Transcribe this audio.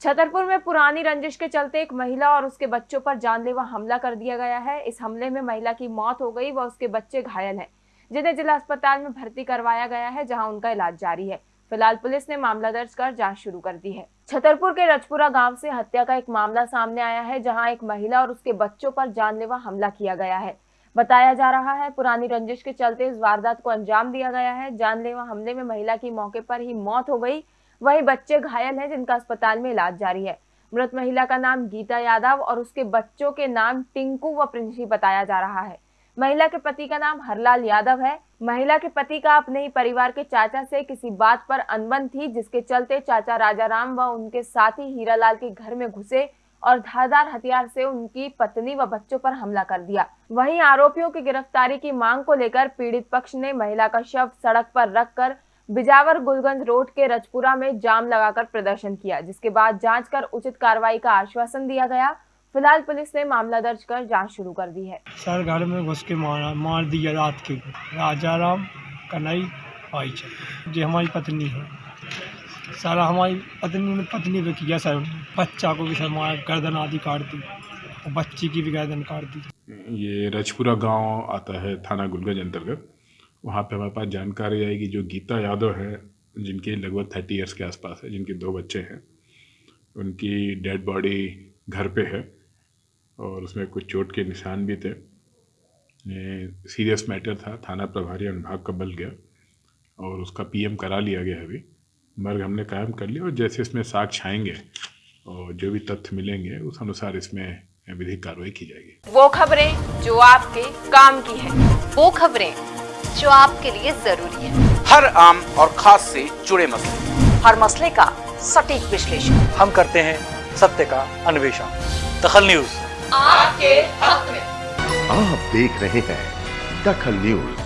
छतरपुर में पुरानी रंजिश के चलते एक महिला और उसके बच्चों पर जानलेवा हमला कर दिया गया है। इस हमले में महिला की मौत हो गई व उसके बच्चे घायल हैं। जिन्हें जिला अस्पताल में भर्ती करवाया गया है, जहाँ उनका इलाज जारी है। फ़िलहाल पुलिस ने मामला दर्ज कर जाँच शुरू कर दी है। छतरपुर के रजपुरा गाँव से हत्या का एक मामला सामने आया है, जहाँ एक महिला और उसके बच्चों पर जानलेवा हमला किया गया है। बताया जा रहा है, पुरानी रंजिश के चलते इस वारदात को अंजाम दिया गया है। जानलेवा हमले में महिला की मौके पर ही मौत हो गई वहीं बच्चे घायल हैं जिनका अस्पताल में इलाज जारी है। मृत महिला का नाम गीता यादव और उसके बच्चों के नाम टिंकू व प्रिंसी बताया जा रहा है। महिला के पति का नाम हरलाल यादव है। महिला के पति का अपने ही परिवार के चाचा से किसी बात पर अनबन थी, जिसके चलते चाचा राजाराम व उनके साथी हीरालाल के घर में घुसे और धारदार हथियार से उनकी पत्नी व बच्चों पर हमला कर दिया। वहीं आरोपियों की गिरफ्तारी की मांग को लेकर पीड़ित पक्ष ने महिला का शव सड़क पर रखकर बिजावर गुलगंज रोड के रजपुरा में जाम लगाकर प्रदर्शन किया जिसके बाद जाँच कर उचित कार्रवाई का आश्वासन दिया गया। फ़िलहाल पुलिस ने मामला दर्ज कर जाँच शुरू कर दी है। सर घर में घुस के मारा मार दिया रात के। राजा राम कन्हई भाई जी हमारी पत्नी है। सर हमारी पत्नी ने पत्नी पे किया सर। बच्चा को भी सर मारा गर्दन आदि काट दी और बच्ची की भी गर्दन काट दी। ये रजपुरा गाँव आता है थाना गुलगंज अंतर्गत। वहाँ पे हमारे पास जानकारी आएगी जो गीता यादव है, जिनके लगभग थर्टी ईयर्स के आसपास है, जिनके दो बच्चे हैं। उनकी डेड बॉडी घर पे है और उसमें कुछ चोट के निशान भी थे। सीरियस मैटर था, थाना प्रभारी अनुभाग का बल गया और उसका पीएम करा लिया गया अभी। मर्ग हमने कायम कर लिया और जैसे इसमें साक्ष्य आएँगे और जो भी तथ्य मिलेंगे, उस अनुसार इसमें विधिक कार्रवाई की जाएगी। वो खबरें जो आपके काम की है। वो खबरें जो आपके लिए ज़रूरी है। हर आम और खास से जुड़े मसले। हर मसले का सटीक विश्लेषण। हम करते हैं सत्य का अन्वेषण। दखल न्यूज़। आपके हक में। आप देख रहे हैं दखल न्यूज़।